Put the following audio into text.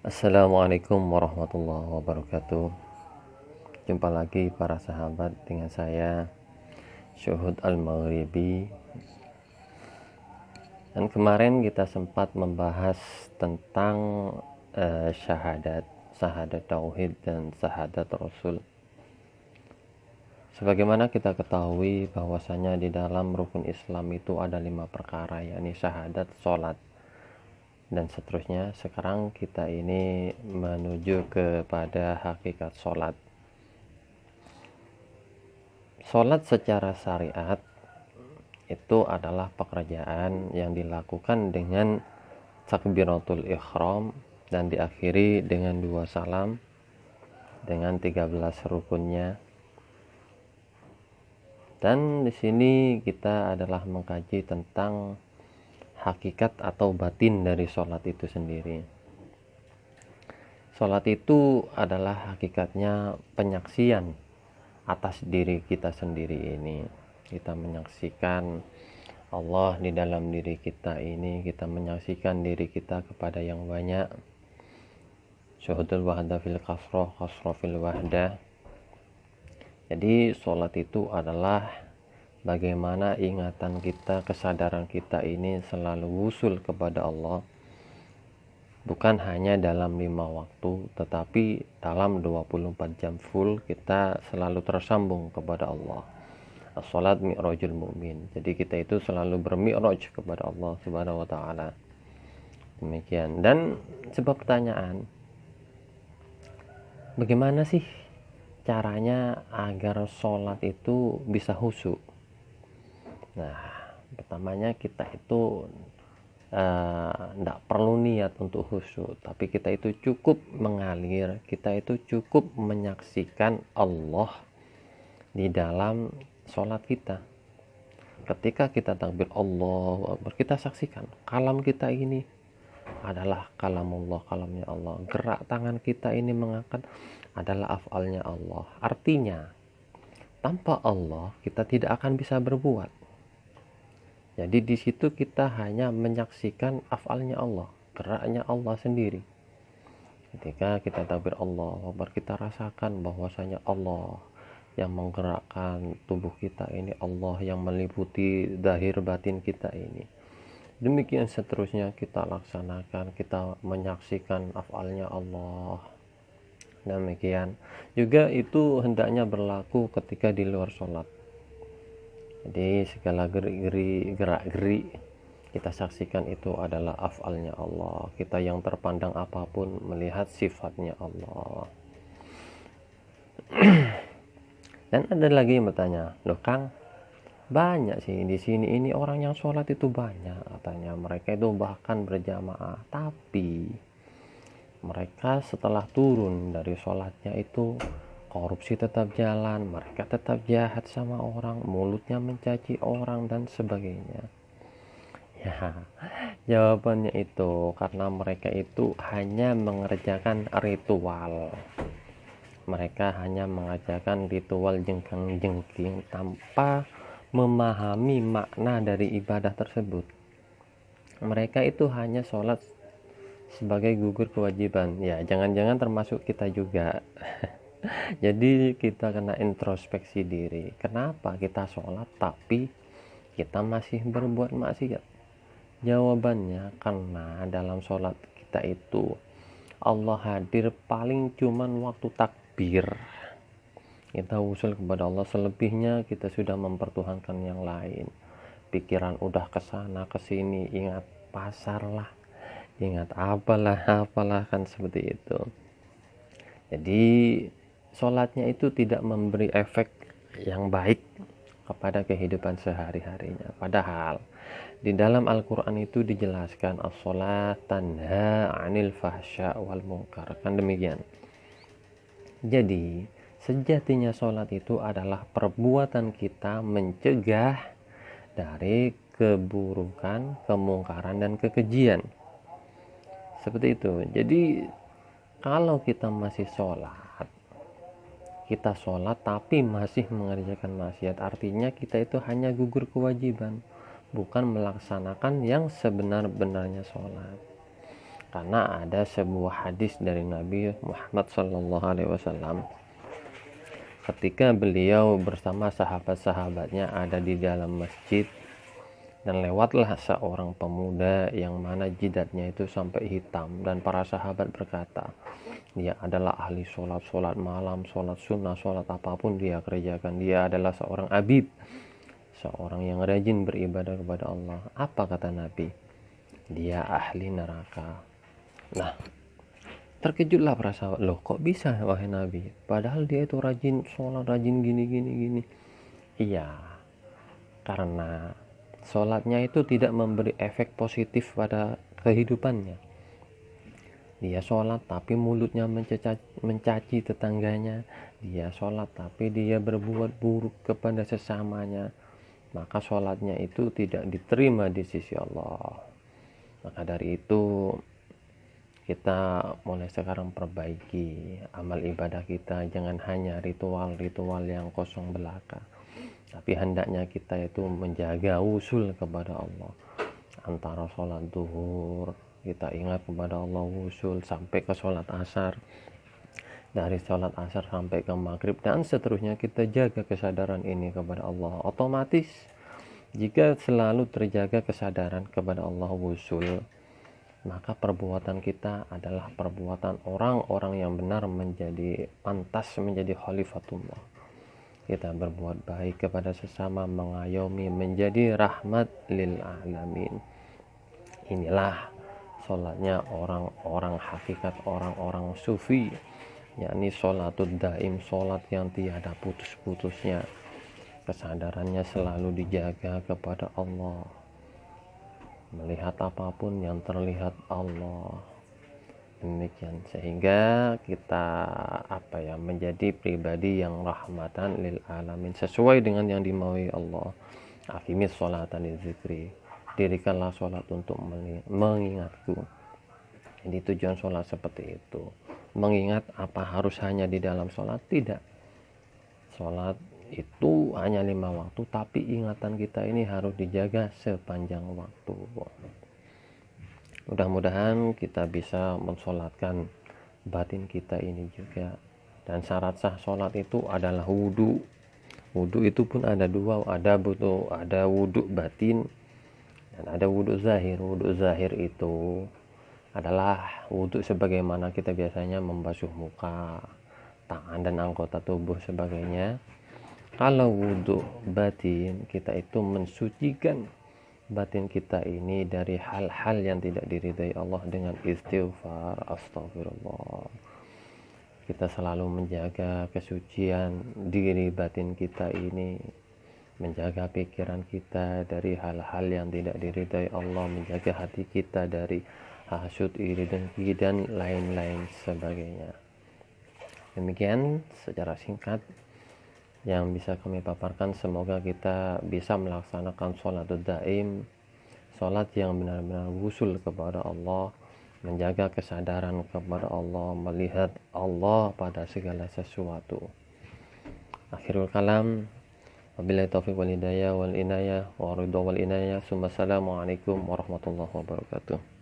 Assalamualaikum warahmatullahi wabarakatuh. Jumpa lagi para sahabat dengan saya Syuhud Al-Maghribi. Dan kemarin kita sempat membahas tentang uh, syahadat Syahadat Tauhid dan syahadat Rasul. Sebagaimana kita ketahui bahwasanya di dalam rukun Islam itu ada lima perkara yakni syahadat, sholat, dan seterusnya sekarang kita ini menuju kepada hakikat sholat. Sholat secara syariat itu adalah pekerjaan yang dilakukan dengan takbiratul ikhram dan diakhiri dengan dua salam dengan 13 rukunnya. Dan di sini kita adalah mengkaji tentang hakikat atau batin dari sholat itu sendiri. Sholat itu adalah hakikatnya penyaksian atas diri kita sendiri ini. Kita menyaksikan Allah di dalam diri kita ini kita menyaksikan diri kita kepada yang banyak. Syuhudul wahda fil kasroh kasroh fil wahda. Jadi sholat itu adalah bagaimana ingatan kita, kesadaran kita ini selalu wusul kepada Allah? Bukan hanya dalam lima waktu tetapi dalam 24 jam full kita selalu tersambung kepada Allah. As-salat mi'rajul mu'min. Jadi kita itu selalu bermi'raj kepada Allah subhanahu wa ta'ala. Demikian. Dan sebab pertanyaan. Bagaimana sih caranya agar sholat itu bisa husu Nah, pertamanya kita itu tidak uh, perlu niat untuk khusyuk, tapi kita itu cukup mengalir, kita itu cukup menyaksikan Allah di dalam sholat kita. Ketika kita takbir Allah, kita saksikan kalam kita ini adalah kalam Allah, kalamnya Allah. Gerak tangan kita ini mengangkat adalah afalnya Allah. Artinya, tanpa Allah kita tidak akan bisa berbuat jadi di situ kita hanya menyaksikan afalnya Allah, geraknya Allah sendiri. Ketika kita takbir Allah, baru kita rasakan bahwasanya Allah yang menggerakkan tubuh kita ini, Allah yang meliputi dahir batin kita ini. Demikian seterusnya kita laksanakan, kita menyaksikan afalnya Allah. Demikian juga itu hendaknya berlaku ketika di luar sholat jadi segala gerik-gerik gerak-gerik kita saksikan itu adalah afalnya Allah. Kita yang terpandang apa pun melihat sifatnya Allah. Dan ada lagi yang bertanya loh Kang banyak sih di sini ini orang yang sholat itu banyak katanya. Mereka itu bahkan berjamaah tapi mereka setelah turun dari sholatnya itu korupsi tetap jalan, mereka tetap jahat sama orang, mulutnya mencaci orang dan sebagainya. Ya, jawabannya itu karena mereka itu hanya mengerjakan ritual. Mereka hanya mengajarkan ritual jengkang-jengking tanpa memahami makna dari ibadah tersebut. Mereka itu hanya sholat sebagai gugur kewajiban. Ya, jangan-jangan termasuk kita juga. jadi kita kena introspeksi diri. Kenapa kita sholat tapi kita masih berbuat maksiat? Jawabannya karena dalam sholat kita itu Allah hadir paling cuman waktu takbir. Kita usul kepada Allah selebihnya kita sudah mempertuhankan yang lain. Pikiran udah ke sana ke sini ingat pasar lah ingat apalah apalah kan seperti itu. Jadi sholatnya itu tidak memberi efek yang baik kepada kehidupan sehari-harinya. Padahal di dalam Al-Quran itu dijelaskan as-sholat tanha anil fahsya wal munkar. Kan demikian. Jadi sejatinya sholat itu adalah perbuatan kita mencegah dari keburukan, kemungkaran, dan kekejian. Seperti itu. Jadi kalau kita masih sholat, kita sholat tapi masih mengerjakan maksiat. Artinya kita itu hanya gugur kewajiban bukan melaksanakan yang sebenar-benarnya sholat. Karena ada sebuah hadis dari Nabi Muhammad Shallallahu Alaihi Wasallam. Ketika beliau bersama sahabat-sahabatnya ada di dalam masjid dan lewatlah seorang pemuda yang mana jidatnya itu sampai hitam dan para sahabat berkata dia adalah ahli sholat sholat malam sholat sunnah sholat apa pun dia kerjakan dia adalah seorang abid seorang yang rajin beribadah kepada Allah apa kata Nabi dia ahli neraka Nah, terkejutlah para sahabat. Loh, kok bisa wahai Nabi? Padahal dia itu rajin sholat, rajin gini, gini, gini. Iya, karena sholatnya itu tidak memberi efek positif pada kehidupannya. Dia sholat tapi mulutnya mencaci, mencaci tetangganya. Dia sholat tapi dia berbuat buruk kepada sesamanya. Maka sholatnya itu tidak diterima di sisi Allah. Maka dari itu kita mulai sekarang perbaiki amal ibadah kita jangan hanya ritual-ritual yang kosong belaka tapi hendaknya kita itu menjaga usul kepada Allah. Antara sholat duhur kita ingat kepada Allah usul sampai ke sholat asar. Dari sholat asar sampai ke maghrib dan seterusnya kita jaga kesadaran ini kepada Allah. Otomatis jika selalu terjaga kesadaran kepada Allah usul maka perbuatan kita adalah perbuatan orang-orang yang benar menjadi pantas menjadi khalifatullah kita berbuat baik kepada sesama mengayomi menjadi rahmat lil alamin. Inilah sholatnya orang-orang hakikat orang-orang sufi yakni sholatul daim sholat yang tiada putus-putusnya. Kesadarannya selalu dijaga kepada Allah. Melihat apa pun yang terlihat Allah demikian. Sehingga kita apa ya menjadi pribadi yang rahmatan lil alamin. Sesuai dengan yang dimaui Allah. Afimis sholatan zikri dirikanlah sholat untuk mengingatku. Jadi tujuan sholat seperti itu. Mengingat apa harus hanya di dalam sholat tidak. Sholat itu hanya lima waktu tapi ingatan kita ini harus dijaga sepanjang waktu mudah-mudahan kita bisa mensolatkan batin kita ini juga. Dan syarat sah sholat itu adalah wudhu wudhu itu pun ada dua ada butuh ada wudhu batin dan ada wudhu zahir. Wudhu zahir itu adalah wudhu sebagaimana kita biasanya membasuh muka tangan dan anggota tubuh sebagainya. Kalau wudhu batin kita itu mensucikan batin kita ini dari hal-hal yang tidak diridai Allah dengan istighfar astagfirullah kita selalu menjaga kesucian diri batin kita ini menjaga pikiran kita dari hal-hal yang tidak diridai Allah menjaga hati kita dari hasut iri dengki dan lain-lain sebagainya. Demikian secara singkat yang bisa kami paparkan. Semoga kita bisa melaksanakan sholat daim sholat yang benar-benar wusul kepada Allah menjaga kesadaran kepada Allah melihat Allah pada segala sesuatu. Akhirul kalam. Wabillahi taufiq wal hidayah wal inayah wa ridha wal inayah. Assalamualaikum warahmatullahi wabarakatuh